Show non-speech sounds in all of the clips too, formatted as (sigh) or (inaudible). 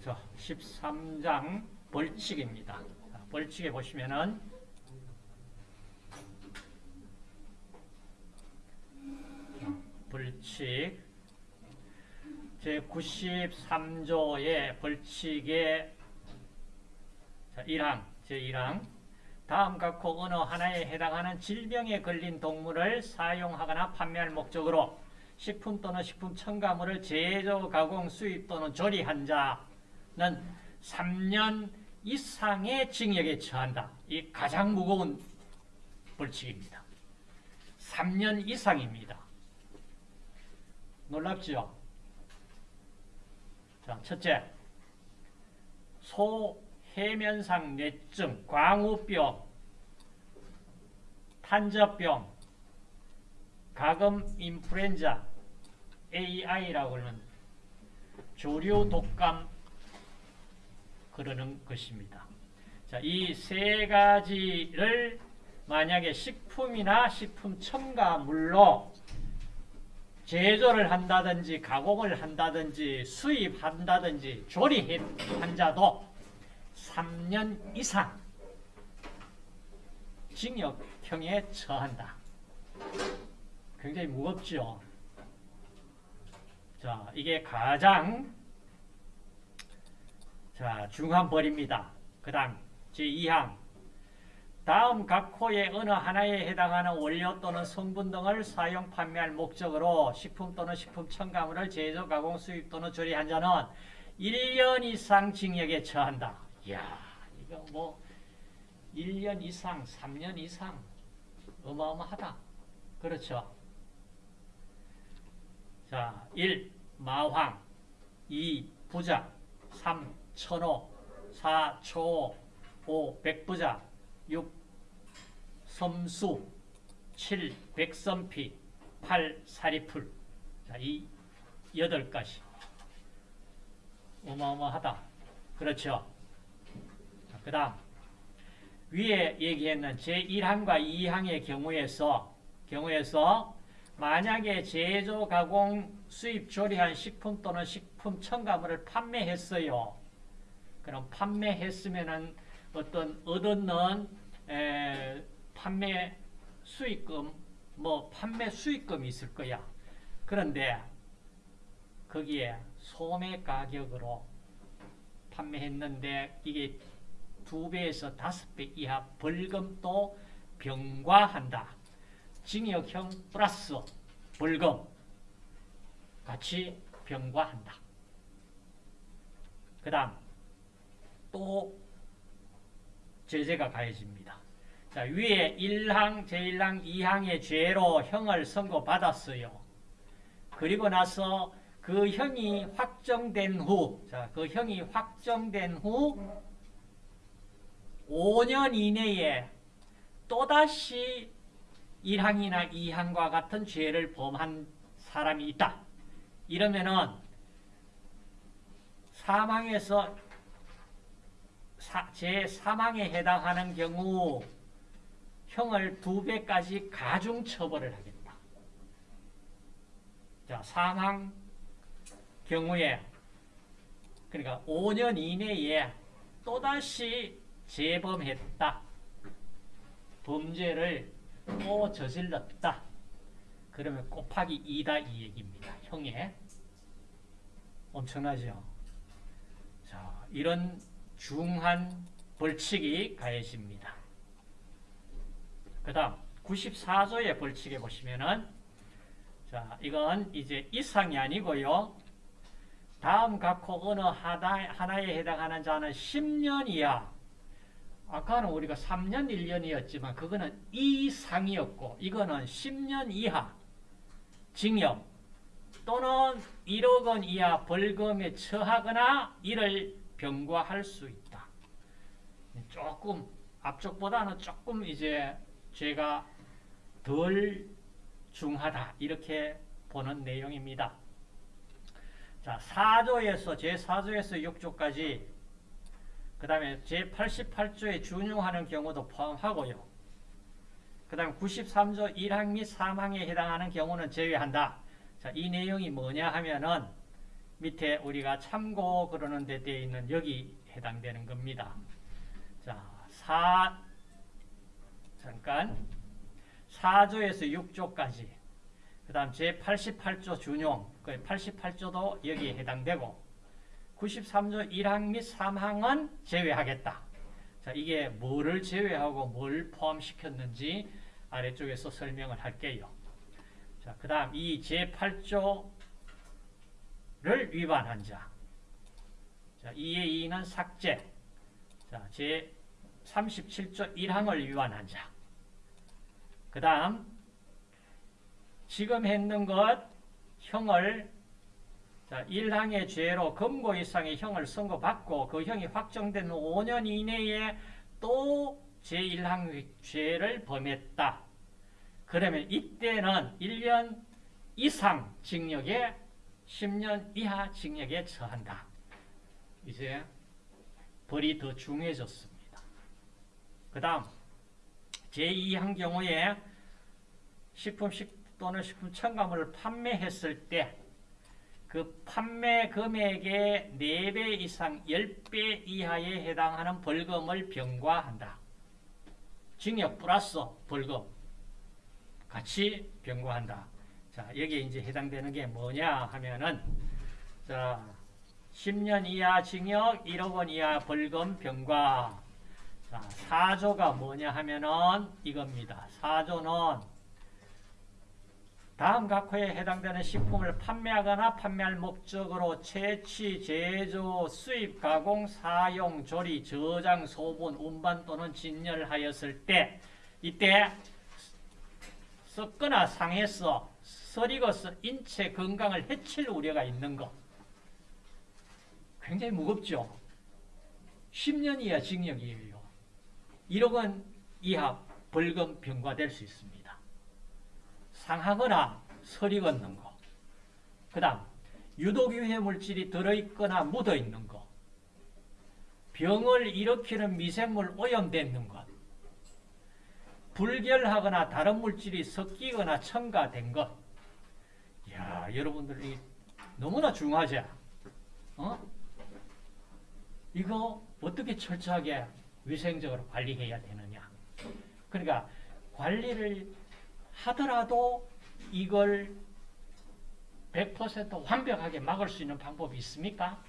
자, 13장 벌칙입니다. 자, 벌칙에 보시면은 벌칙 제 93조의 벌칙의 자, 1항 제1항 다음 각호 어느 하나에 해당하는 질병에 걸린 동물을 사용하거나 판매할 목적으로 식품 또는 식품 첨가물을 제조, 가공, 수입 또는 조리한 자 는 3년 이상의 징역에 처한다. 이 가장 무거운 벌칙입니다. 3년 이상입니다. 놀랍지요? 자, 첫째, 소해면상 뇌증, 광우병, 탄저병, 가금 인플루엔자, AI라고 하는 조류 독감 그러는 것입니다. 자, 이 세 가지를 만약에 식품이나 식품 첨가물로 제조를 한다든지 가공을 한다든지 수입한다든지 조리한 자도 3년 이상 징역형에 처한다. 굉장히 무겁죠. 자, 이게 가장 자, 중한 벌입니다. 그 다음 제2항 다음 각 호의 어느 하나에 해당하는 원료 또는 성분 등을 사용 판매할 목적으로 식품 또는 식품 첨가물을 제조, 가공, 수입 또는 조리한 자는 1년 이상 징역에 처한다. 이야, 이거 뭐 1년 이상, 3년 이상 어마어마하다. 그렇죠? 자, 1. 마황 2. 부자 3. 천호 4. 초호 5. 백부자 6. 섬수 7. 백선피 8. 사리풀 자, 이 8가지 어마어마하다. 그렇죠? 그 다음 위에 얘기했는 제1항과 2항의 경우에서 경우에서 만약에 제조, 가공, 수입, 조리한 식품 또는 식품 첨가물을 판매했어요. 그럼 판매했으면은 어떤 얻었는 에, 판매 수익금, 뭐 판매 수익금이 있을 거야. 그런데 거기에 소매 가격으로 판매했는데 이게 두 배에서 다섯 배 이하 벌금도 병과한다. 징역형 플러스 벌금 같이 병과한다. 그 다음 또 제재가 가해집니다. 자, 위에 1항, 제1항, 2항의 죄로 형을 선고받았어요. 그리고 나서 그 형이 확정된 후, 자, 그 형이 확정된 후 5년 이내에 또다시 1항이나 2항과 같은 죄를 범한 사람이 있다. 이러면은 사망에서 제 사망에 해당하는 경우 형을 두 배까지 가중 처벌을 하겠다. 자, 사망 경우에 그러니까 5년 이내에 또다시 재범했다. 범죄를 또 저질렀다. 그러면 곱하기 2다 이 얘기입니다. 형에. 엄청나죠? 자, 이런 중한 벌칙이 가해집니다. 그 다음 94조의 벌칙에 보시면은 자, 이건 이제 이상이 아니고요. 다음 각호 어느 하나 에 해당하는 자는 10년 이하 아까는 우리가 3년 1년이었지만 그거는 이상이었고 이거는 10년 이하 징역 또는 1억 원 이하 벌금에 처하거나 이를 병과할 수 있다. 조금 앞쪽보다는 조금 이제 죄가 덜 중하다 이렇게 보는 내용입니다. 자, 4조에서 제4조에서 6조까지 그 다음에 제88조에 준용하는 경우도 포함하고요. 그 다음 93조 1항 및 3항에 해당하는 경우는 제외한다. 자, 이 내용이 뭐냐 하면은 밑에 우리가 참고 그러는 데 되어 있는 여기 해당되는 겁니다. 자, 4 잠깐 4조에서 6조까지 그 다음 제88조 준용 그 88조도 여기에 해당되고 93조 1항 및 3항은 제외하겠다. 자, 이게 뭐를 제외하고 뭘 포함시켰는지 아래쪽에서 설명을 할게요. 자, 그 다음 이 제8조 를 위반한 자. 자, 2의 2는 삭제. 자, 제 37조 1항을 위반한 자. 그 다음 지금 했는 것 형을 자, 1항의 죄로 금고 이상의 형을 선고받고 그 형이 확정된 5년 이내에 또 제1항 죄를 범했다. 그러면 이때는 1년 이상 징역에 10년 이하 징역에 처한다. 이제 벌이 더 중해졌습니다. 그 다음 제2항 경우에 식품 또는 식품 첨가물을 판매했을 때 그 판매 금액의 4배 이상 10배 이하에 해당하는 벌금을 병과한다. 징역 플러스 벌금 같이 병과한다. 자, 여기에 이제 해당되는 게 뭐냐 하면은 자, 10년 이하 징역 1억 원 이하 벌금 병과 자, 4조가 뭐냐 하면은 이겁니다. 4조는 다음 각호에 해당되는 식품을 판매하거나 판매할 목적으로 채취, 제조, 수입, 가공, 사용, 조리, 저장, 소분, 운반 또는 진열하였을 때 이때 썩거나 상해서 서리고서 인체 건강을 해칠 우려가 있는 것 굉장히 무겁죠. 10년 이하 징역이에요. 1억 원 이하 벌금 병과될 수 있습니다. 상하거나 서리 걷는 거. 그 다음 유독 유해 물질이 들어있거나 묻어있는 거. 병을 일으키는 미생물 오염되는 것. 불결하거나 다른 물질이 섞이거나 첨가된 것. 야 여러분들 이 너무나 중요하죠? 어? 이거 어떻게 철저하게 위생적으로 관리해야 되느냐. 그러니까 관리를 하더라도 이걸 100% 완벽하게 막을 수 있는 방법이 있습니까?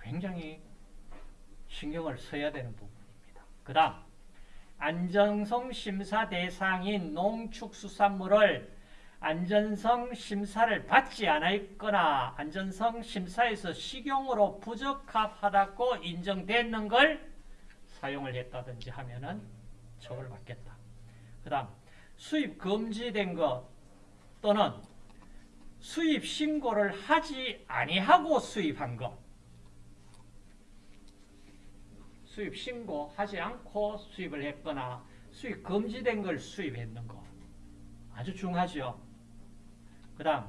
굉장히 신경을 써야 되는 부분입니다. 그 다음 안전성 심사 대상인 농축수산물을 안전성 심사를 받지 않았거나 안전성 심사에서 식용으로 부적합하다고 인정되는 걸 사용을 했다든지 하면은 처벌받겠다. 그 다음 수입 금지된 것 또는 수입 신고를 하지 아니하고 수입한 것 수입 신고하지 않고 수입을 했거나 수입 금지된 걸 수입했는 거 아주 중요하죠. 그 다음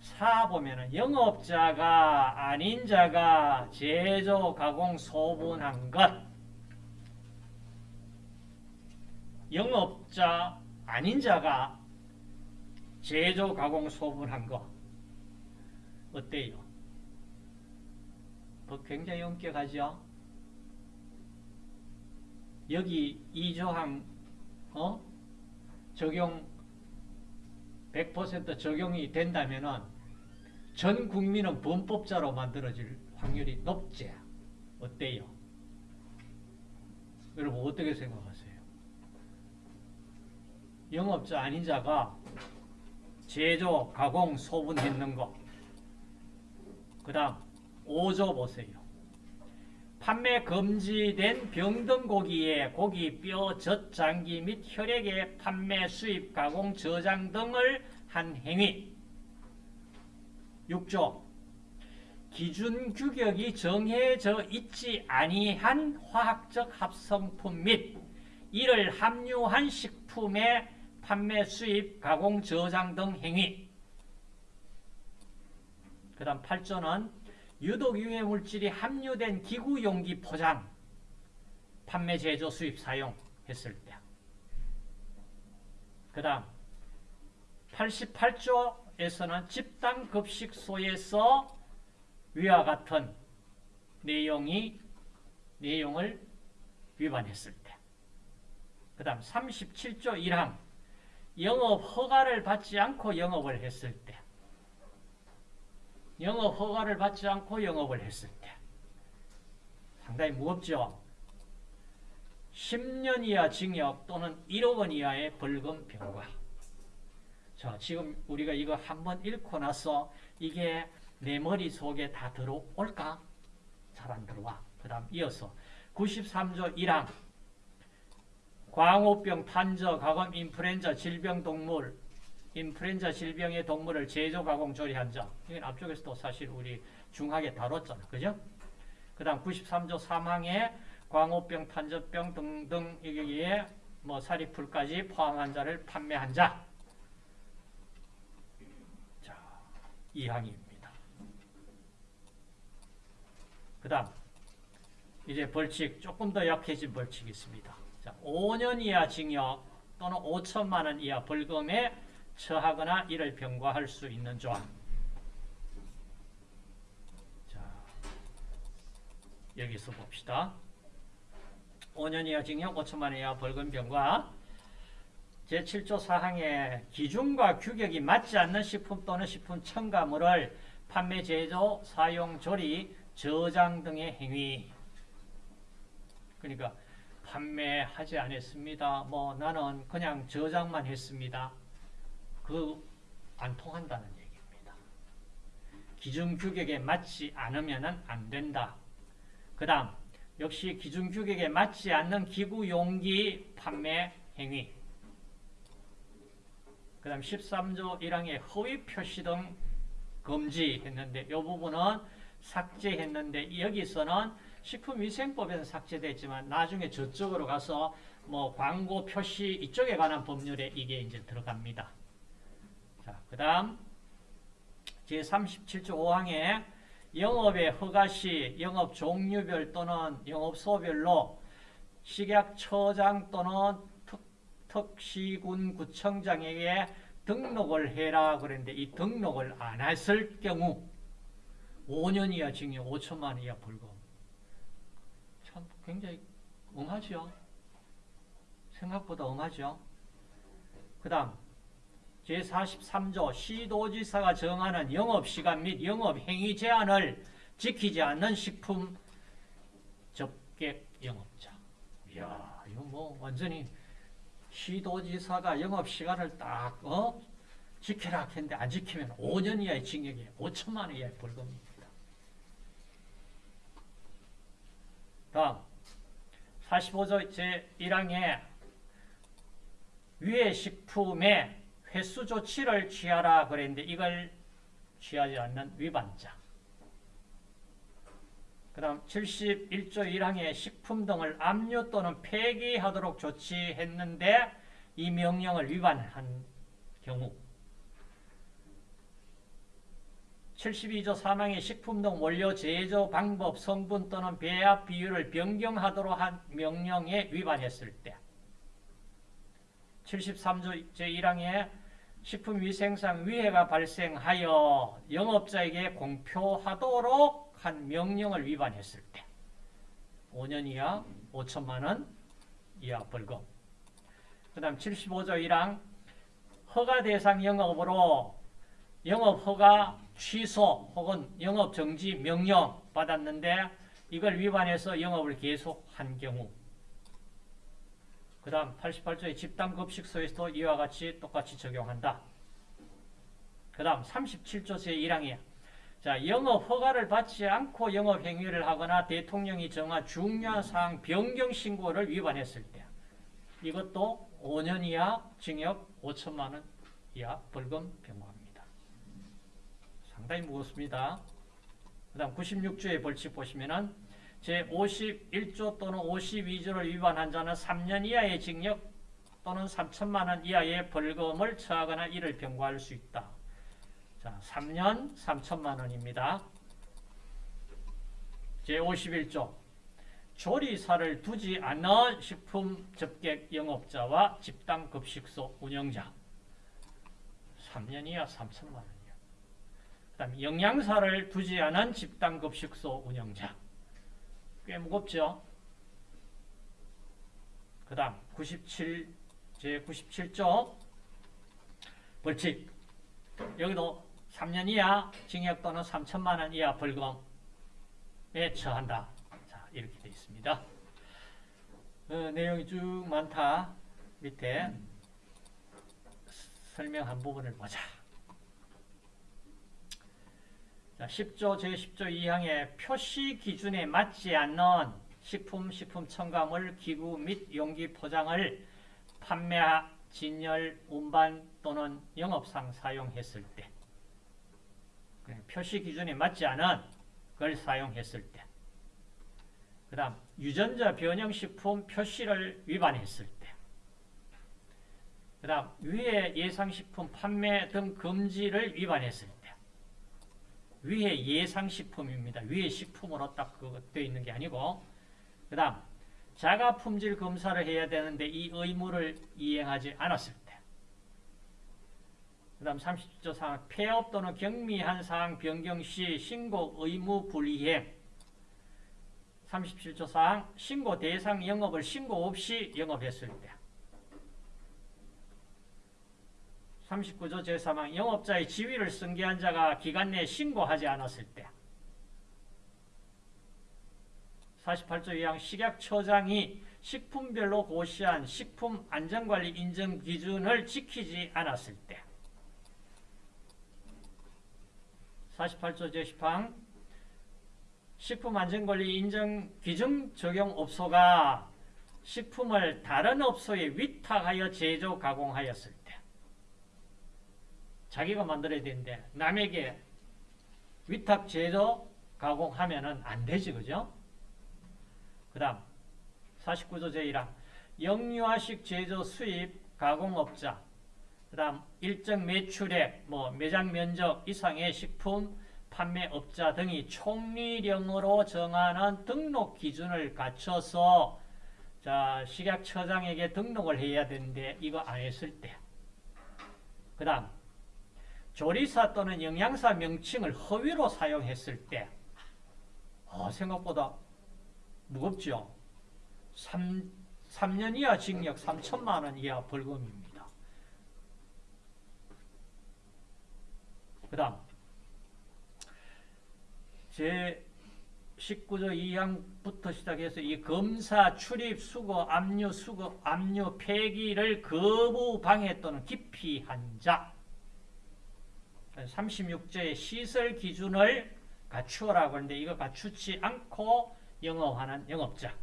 4 보면은 영업자가 아닌 자가 제조, 가공, 소분한 것 영업자 아닌 자가 제조, 가공, 소분한 거 어때요? 뭐 굉장히 엄격하죠? 여기 이조항 어? 적용 100% 적용이 된다면은 전 국민은 범법자로 만들어질 확률이 높지. 어때요? 여러분 어떻게 생각하세요? 영업자 아닌 자가 제조, 가공, 소분했는 거. 그 다음 5조 보세요. 판매 금지된 병든 고기의 고기, 뼈, 젖, 장기 및 혈액의 판매, 수입, 가공, 저장 등을 한 행위. 6조 기준 규격이 정해져 있지 아니한 화학적 합성품 및 이를 함유한 식품의 판매, 수입, 가공, 저장 등 행위. 그 다음 8조는 유독 유해 물질이 함유된 기구 용기 포장, 판매, 제조, 수입, 사용 했을 때. 그 다음 88조 9에서는 집단급식소에서 위와 같은 내용이 내용을 위반했을 때. 그 다음 37조 1항 영업 허가를 받지 않고 영업을 했을 때. 영업 허가를 받지 않고 영업을 했을 때. 상당히 무겁죠. 10년 이하 징역 또는 1억 원 이하의 벌금 병과. 자, 지금 우리가 이거 한번 읽고 나서 이게 내 머릿속에 다 들어올까? 잘 안 들어와. 그 다음 이어서 93조 1항 광우병, 판저, 가검, 인플루엔자, 질병 동물, 인플루엔자 질병의 동물을 제조, 가공, 조리한 자. 이건 앞쪽에서도 사실 우리 중하게 다뤘잖아. 그죠? 그 다음 93조 3항에 광우병, 판저병 등등 여기에 뭐 사리풀까지 포함한 자를 판매한 자. 자, 2항입니다. 그 다음 이제 벌칙 조금 더 약해진 벌칙이 있습니다. 자, 5년 이하 징역 또는 5천만 원 이하 벌금에 처하거나 이를 병과할 수 있는 조항. 자, 여기서 봅시다. 5년 이하 징역 5천만 원 이하 벌금 병과 제7조 사항의 기준과 규격이 맞지 않는 식품 또는 식품 첨가물을 판매, 제조, 사용, 조리, 저장 등의 행위. 그러니까 판매하지 않았습니다. 뭐 나는 그냥 저장만 했습니다. 그 안 통한다는 얘기입니다. 기준 규격에 맞지 않으면 안 된다. 그 다음 역시 기준 규격에 맞지 않는 기구 용기 판매 행위. 그 다음 13조 1항의 허위 표시 등 금지했는데 이 부분은 삭제했는데 여기서는 식품위생법에서 삭제됐지만 나중에 저쪽으로 가서 뭐 광고 표시 이쪽에 관한 법률에 이게 이제 들어갑니다. 자, 그 다음 제37조 5항에 영업의 허가 시 영업 종류별 또는 영업소별로 식약처장 또는 특, 특시군 구청장에게 등록을 해라 그랬는데 이 등록을 안 했을 경우 5년 이하 징역 5천만 원 이하 벌금. 참 굉장히 엄하죠 생각보다 엄하죠 그 다음 제43조 시도지사가 정하는 영업시간 및 영업행위 제한을 지키지 않는 식품 접객 영업자 이야 이거 뭐 완전히 시도지사가 영업시간을 딱 어? 지키라 했는데 안 지키면 5년 이하의 징역에 5천만 원 이하의 벌금입니다. 다음 45조 제1항에 위의 식품에 횟수 조치를 취하라 그랬는데 이걸 취하지 않는 위반자. 그 다음 71조 1항에 식품 등을 압류 또는 폐기하도록 조치했는데 이 명령을 위반한 경우 72조 3항에 식품 등 원료 제조 방법, 성분 또는 배합 비율을 변경하도록 한 명령에 위반했을 때 73조 제1항에 식품위생상 위해가 발생하여 영업자에게 공표하도록 한 명령을 위반했을 때 5년 이하 5천만 원 이하 벌금 그 다음 75조 1항 허가 대상 영업으로 영업 허가 취소 혹은 영업 정지 명령 받았는데 이걸 위반해서 영업을 계속한 경우 그 다음 88조의 집단급식소에서도 이와 같이 똑같이 적용한다. 그 다음 37조 제1항이야. 자, 영업 허가를 받지 않고 영업 행위를 하거나 대통령이 정한 중요한 사항 변경 신고를 위반했을 때 이것도 5년 이하 징역 5천만 원 이하 벌금 병과입니다. 상당히 무겁습니다. 그 다음 96조의 벌칙 보시면은 제51조 또는 52조를 위반한 자는 3년 이하의 징역 또는 3천만 원 이하의 벌금을 처하거나 이를 병과할 수 있다. 자, 3년 3천만 원입니다. 제51조 조리사를 두지 않는 식품 접객 영업자와 집단 급식소 운영자 3년 이하 3천만 원이요. 그 다음 영양사를 두지 않은 집단 급식소 운영자. 꽤 무겁죠? 그 다음 97, 제 97조 벌칙 여기도 3년 이하 징역 또는 3천만 원 이하 벌금에 처한다. 자 이렇게 되어 있습니다. 어, 내용이 쭉 많다. 밑에 설명한 부분을 보자. 자, 10조 제10조 2항의 표시 기준에 맞지 않는 식품, 식품 첨가물, 기구 및 용기 포장을 판매, 진열, 운반 또는 영업상 사용했을 때 표시 기준에 맞지 않은 걸 사용했을 때 그 다음 유전자 변형식품 표시를 위반했을 때 그 다음 위해 예상식품 판매 등 금지를 위반했을 때 위해 예상식품입니다. 위해 식품으로 딱 그거 되어 있는 게 아니고 그 다음 자가 품질 검사를 해야 되는데 이 의무를 이행하지 않았을 때. 그 다음 30조 사항 폐업 또는 경미한 사항 변경 시 신고 의무 불이행 37조 사항 신고 대상 영업을 신고 없이 영업했을 때 39조 제3항 영업자의 지위를 승계한 자가 기간 내에 신고하지 않았을 때. 48조 2항 식약처장이 식품별로 고시한 식품 안전관리 인증 기준을 지키지 않았을 때. 48조 제10항 식품안전관리 인증 기준 적용 업소가 식품을 다른 업소에 위탁하여 제조 가공하였을 때 자기가 만들어야 되는데 남에게 위탁 제조 가공하면은 안 되지 그죠? 그 다음 49조 제1항. 영유아식 제조 수입 가공업자. 그 다음 일정 매출액 뭐 매장 면적 이상의 식품 판매업자 등이 총리령으로 정하는 등록 기준을 갖춰서 자 식약처장에게 등록을 해야 되는데 이거 안 했을 때그 다음 조리사 또는 영양사 명칭을 허위로 사용했을 때 어, 생각보다 무겁죠. 3, 3년 이하 징역 3천만 원 이하 벌금입니다. 그 다음 제 19조 2항부터 시작해서 이 검사, 출입, 수거, 압류, 수거, 압류, 폐기를 거부, 방해 또는 기피한 자 36조의 시설 기준을 갖추어라고 하는데 이거 갖추지 않고 영업하는 영업자.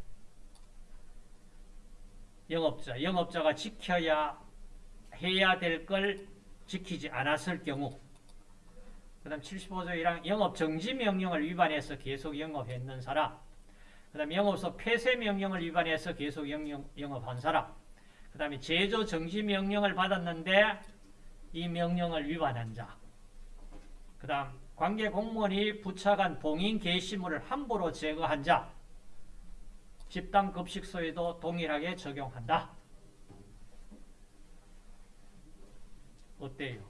영업자. 영업자가 지켜야 해야 될 걸 지키지 않았을 경우 그 다음 75조 1항 영업정지 명령을 위반해서 계속 영업했는 사람 그 다음 영업소 폐쇄 명령을 위반해서 계속 영업, 영업한 사람 그 다음에 제조 정지 명령을 받았는데 이 명령을 위반한 자 그 다음 관계 공무원이 부착한 봉인 게시물을 함부로 제거한 자 집단 급식소에도 동일하게 적용한다. 어때요?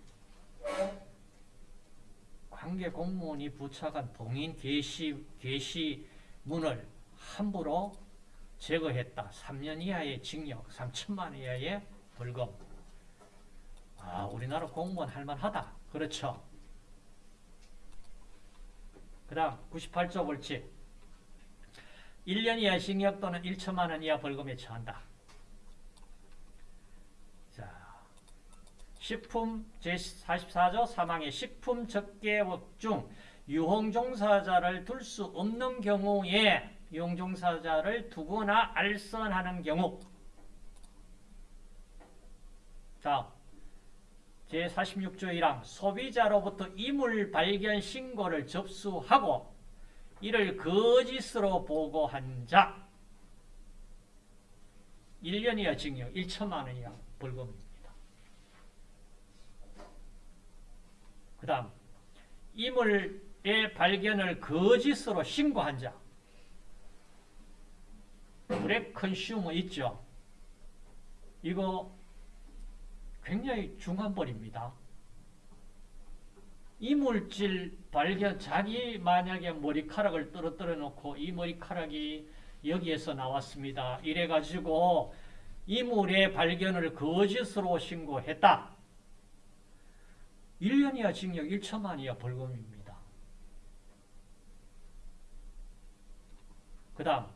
관계 공무원이 부착한 봉인 게시, 게시문을 함부로 제거했다. 3년 이하의 징역, 3천만 원 이하의 벌금. 아, 우리나라 공무원 할만하다. 그렇죠? 그 다음 98조 벌칙 1년 이하 징역 또는 1천만 원 이하 벌금에 처한다. 자, 식품 제44조 사망의 식품 적개법 중 유흥종사자를 둘 수 없는 경우에 유흥종사자를 두거나 알선하는 경우 자, 제46조 1항 소비자로부터 이물 발견 신고를 접수하고 이를 거짓으로 보고한 자 1년 이하 징역 1천만 원 이하 벌금입니다. 그 다음 이물의 발견을 거짓으로 신고한 자 브렉 컨슈머 있죠? 이거 굉장히 중한 벌입니다. 이물질 발견 자기 만약에 머리카락을 떨어뜨려 놓고 이 머리카락이 여기에서 나왔습니다. 이래 가지고 이물의 발견을 거짓으로 신고했다. 1년 이하 징역 1천만 이하 벌금입니다. 그 다음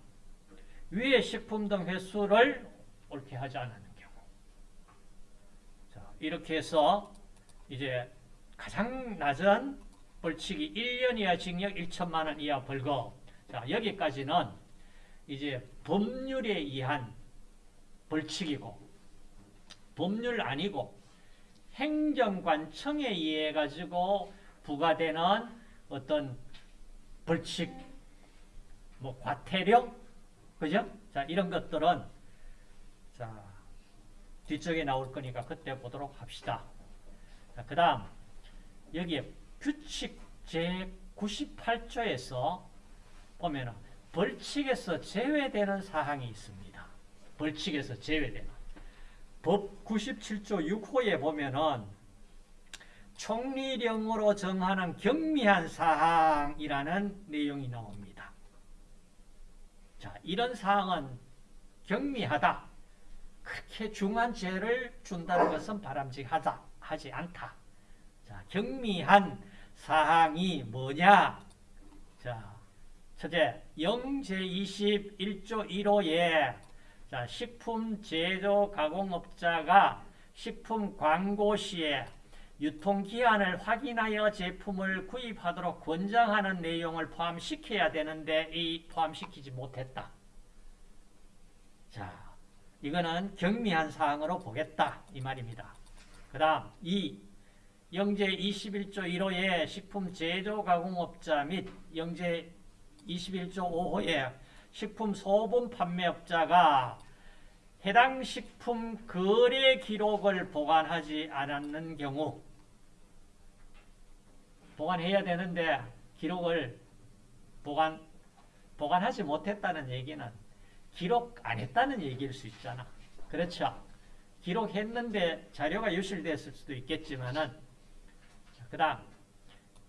위의 식품 등 횟수를 옳게 하지 자, 이렇게 해서 이제 가장 낮은 벌칙이 1년 이하 징역 1천만 원 이하 벌금 자 여기까지는 이제 법률에 의한 벌칙이고 법률 아니고 행정관청에 의해 가지고 부과되는 어떤 벌칙 뭐 과태료 그죠? 자 이런 것들은 자 뒤쪽에 나올 거니까 그때 보도록 합시다. 자 그다음 여기에 규칙 제 98조에서 보면은 벌칙에서 제외되는 사항이 있습니다. 벌칙에서 제외되는 법 97조 6호에 보면은 총리령으로 정하는 경미한 사항이라는 내용이 나옵니다. 자, 이런 사항은 경미하다. 그렇게 중한 죄를 준다는 것은 바람직하다. 하지 않다. 자, 경미한 사항이 뭐냐? 자, 첫째, 영제 21조 1호에 자, 식품 제조 가공업자가 식품 광고 시에 유통기한을 확인하여 제품을 구입하도록 권장하는 내용을 포함시켜야 되는데 이 포함시키지 못했다. 자, 이거는 경미한 사항으로 보겠다 이 말입니다. 그 다음 2. 영제 21조 1호에 식품 제조 가공업자 및 영제 21조 5호에 식품 소분 판매업자가 해당 식품 거래 기록을 보관하지 않았는 경우 보관해야 되는데 기록을 보관 보관하지 못했다는 얘기는 기록 안 했다는 얘기일 수 있잖아. 그렇죠? 기록했는데 자료가 유실됐을 수도 있겠지만은 그 다음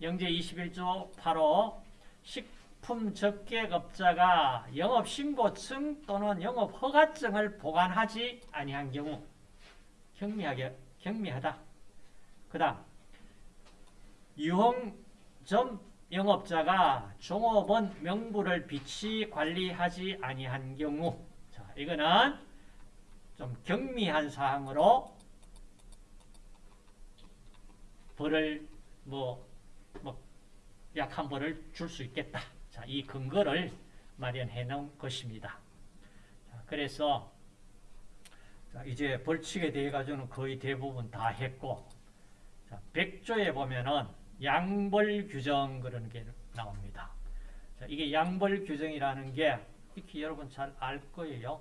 영제 21조 8호 식품 적객업자가 영업신고증 또는 영업허가증을 보관하지 아니한 경우 경미하게 경미하다. 그 다음 유흥점 영업자가 종업원 명부를 비치 관리하지 아니한 경우 자 이거는 좀 경미한 사항으로 벌을 뭐, 뭐 약한 벌을 줄 수 있겠다. 자, 이 근거를 마련해 놓은 것입니다. 자, 그래서 자, 이제 벌칙에 대해 가지고는 거의 대부분 다 했고 자, 100조에 보면은 양벌 규정 그런 게 나옵니다. 자, 이게 양벌 규정이라는 게 익히 여러분 잘 알 거예요.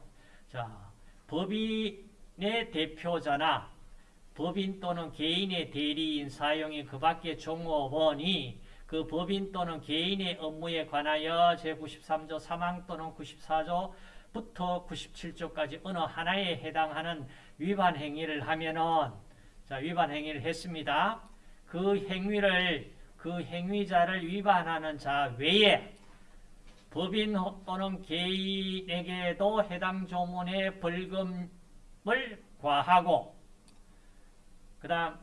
자, 법인의 대표자나 법인 또는 개인의 대리인 사용이 그 밖의 종업원이 그 법인 또는 개인의 업무에 관하여 제93조 3항 또는 94조부터 97조까지 어느 하나에 해당하는 위반 행위를 하면은 자 위반 행위를 했습니다. 그 행위를 그 행위자를 위반하는 자 외에 법인 또는 개인에게도 해당 조문의 벌금을 과하고 그 다음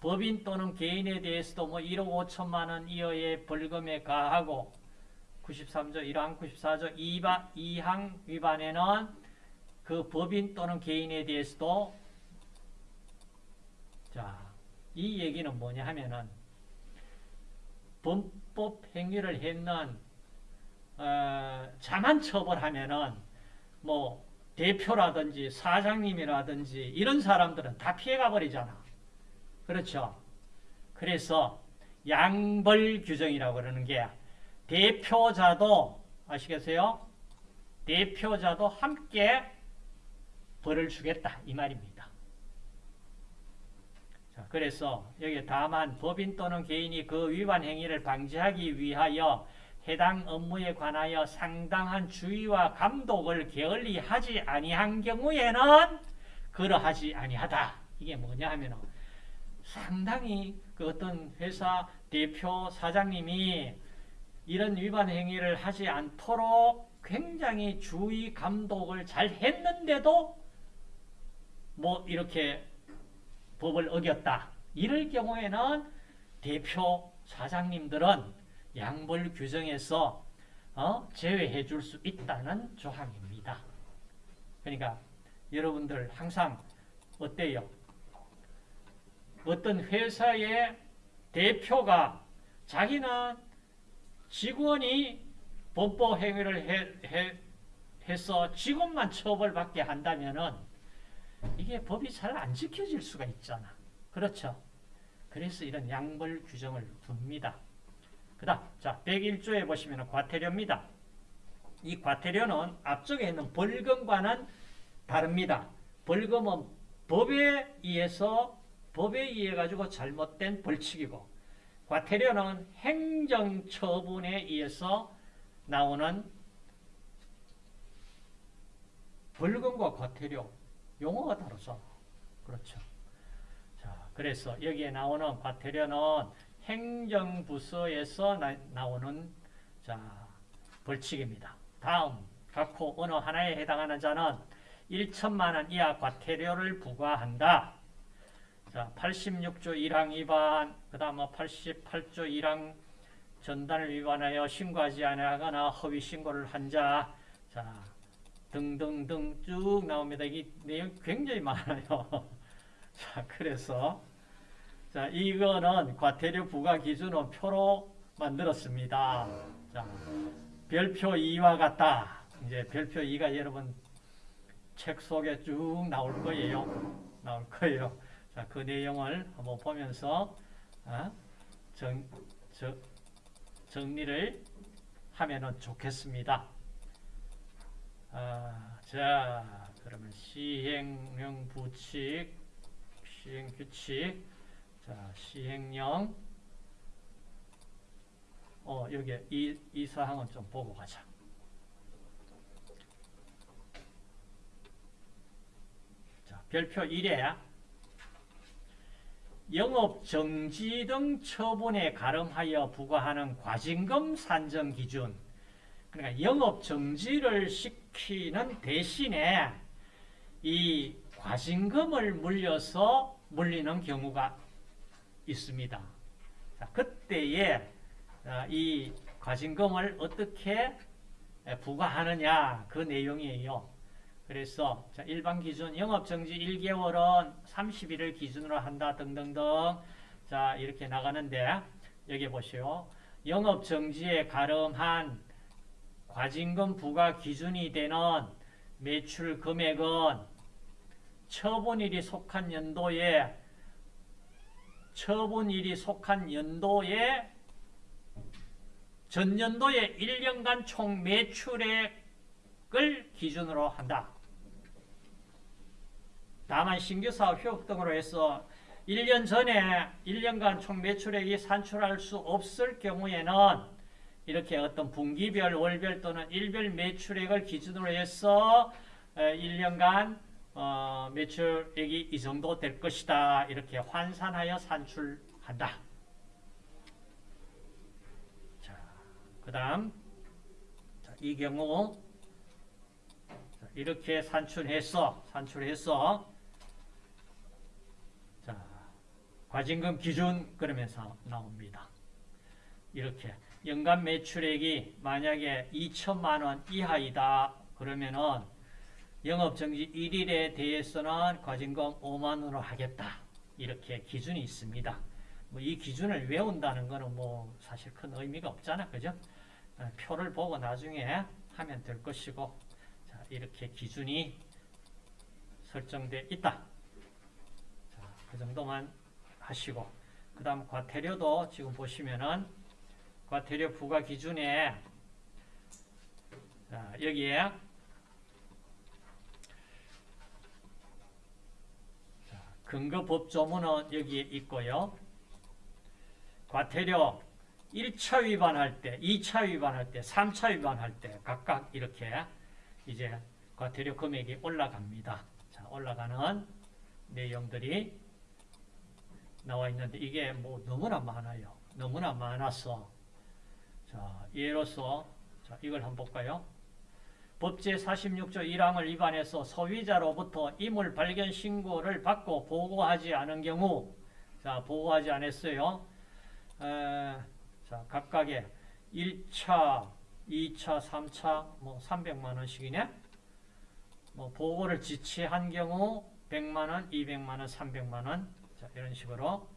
법인 또는 개인에 대해서도 뭐 1억 5천만 원 이하의 벌금에 가하고 93조 1항 94조 2바, 2항 위반에는 그 법인 또는 개인에 대해서도 자, 이 얘기는 뭐냐 하면은 범법 행위를 했는 어, 자만 처벌하면은 뭐 대표라든지 사장님이라든지 이런 사람들은 다 피해가 버리잖아. 그렇죠? 그래서 양벌 규정이라고 그러는 게 대표자도 아시겠어요? 대표자도 함께 벌을 주겠다 이 말입니다. 자, 그래서 여기 다만 법인 또는 개인이 그 위반 행위를 방지하기 위하여 해당 업무에 관하여 상당한 주의와 감독을 게을리 하지 아니한 경우에는 그러하지 아니하다. 이게 뭐냐 하면 상당히 그 어떤 회사 대표 사장님이 이런 위반 행위를 하지 않도록 굉장히 주의 감독을 잘 했는데도 뭐 이렇게 법을 어겼다. 이럴 경우에는 대표 사장님들은 양벌 규정에서 어? 제외해 줄 수 있다는 조항입니다. 그러니까 여러분들 항상 어때요? 어떤 회사의 대표가 자기는 직원이 범법 행위를 해, 해, 해서 직원만 처벌받게 한다면은 이게 법이 잘 안 지켜질 수가 있잖아. 그렇죠? 그래서 이런 양벌 규정을 둡니다. 그 다음, 자, 101조에 보시면 과태료입니다. 이 과태료는 앞쪽에 있는 벌금과는 다릅니다. 벌금은 법에 의해서 법에 의해 가지고 잘못된 벌칙이고 과태료는 행정처분에 의해서 나오는 벌금과 과태료 용어가 다르죠. 그렇죠. 자, 그래서 여기에 나오는 과태료는 행정부서에서 나, 오는 자, 벌칙입니다. 다음 각호 어느 하나에 해당하는 자는 1천만 원 이하 과태료를 부과한다. 자, 86조 1항 위반, 그 다음 88조 1항 전단을 위반하여 신고하지 않거나 허위 신고를 한 자, 자, 등등등 쭉 나옵니다. 이 내용 굉장히 많아요. (laughs) 자, 그래서 자, 이거는 과태료 부과 기준은 표로 만들었습니다. 자, 별표 2와 같다. 이제 별표 2가 여러분 책 속에 쭉 나올 거예요. 나올 거예요. 자, 그 내용을 한번 보면서 어? 정, 저, 정리를 하면 좋겠습니다. 아, 자, 그러면 시행령 부칙, 시행 규칙, 자, 시행령, 어, 여기 이, 이 사항은 좀 보고 가자. 자, 별표 1에 영업 정지 등 처분에 가름하여 부과하는 과징금 산정 기준. 그러니까 영업 정지를 시키는 대신에 이 과징금을 물려서 물리는 경우가 있습니다. 자, 그때에 이 과징금을 어떻게 부과하느냐 그 내용이에요. 그래서 일반 기준 영업정지 1개월은 30일을 기준으로 한다 등등등 자 이렇게 나가는데 여기 보시오. 영업정지에 가름한 과징금 부과 기준이 되는 매출 금액은 처분일이 속한 연도에 처분일이 속한 연도에 전년도의 1년간 총 매출액을 기준으로 한다. 다만 신규 사업 휴업 등으로 해서 1년 전에 1년간 총 매출액이 산출할 수 없을 경우에는 이렇게 어떤 분기별, 월별 또는 일별 매출액을 기준으로 해서 1년간 어, 매출액이 이 정도 될 것이다. 이렇게 환산하여 산출한다. 자, 그 다음 이 경우 이렇게 산출해서 산출해서 과징금 기준 그러면서 나옵니다. 이렇게 연간 매출액이 만약에 2천만 원 이하이다 그러면은 영업정지 1일에 대해서는 과징금 5만 원으로 하겠다. 이렇게 기준이 있습니다. 뭐 이 기준을 외운다는 것은 뭐 사실 큰 의미가 없잖아. 그죠? 어, 표를 보고 나중에 하면 될 것이고 자, 이렇게 기준이 설정되어 있다. 자, 그 정도만 하시고 그 다음 과태료도 지금 보시면은 과태료 부과 기준에 자, 여기에 근거법 조문은 여기에 있고요. 과태료 1차 위반할 때, 2차 위반할 때, 3차 위반할 때 각각 이렇게 이제 과태료 금액이 올라갑니다. 자, 올라가는 내용들이 나와 있는데 이게 뭐 너무나 많아요. 너무나 많아서 자 예로서 자 이걸 한번 볼까요? 법제 46조 1항을 위반해서 소비자로부터 이물 발견 신고를 받고 보고하지 않은 경우 자 보고하지 않았어요. 에, 자 각각의 1차, 2차, 3차 뭐 300만 원씩이네. 뭐 보고를 지체한 경우 100만 원, 200만 원, 300만 원. 자, 이런 식으로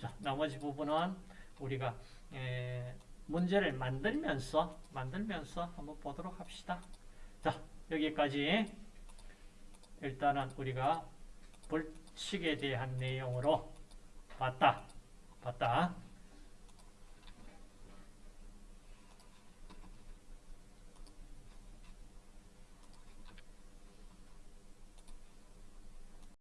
자, 나머지 부분은 우리가 에, 문제를 만들면서 만들면서 한번 보도록 합시다. 자, 여기까지 일단은 우리가 벌칙에 대한 내용으로 봤다. 봤다.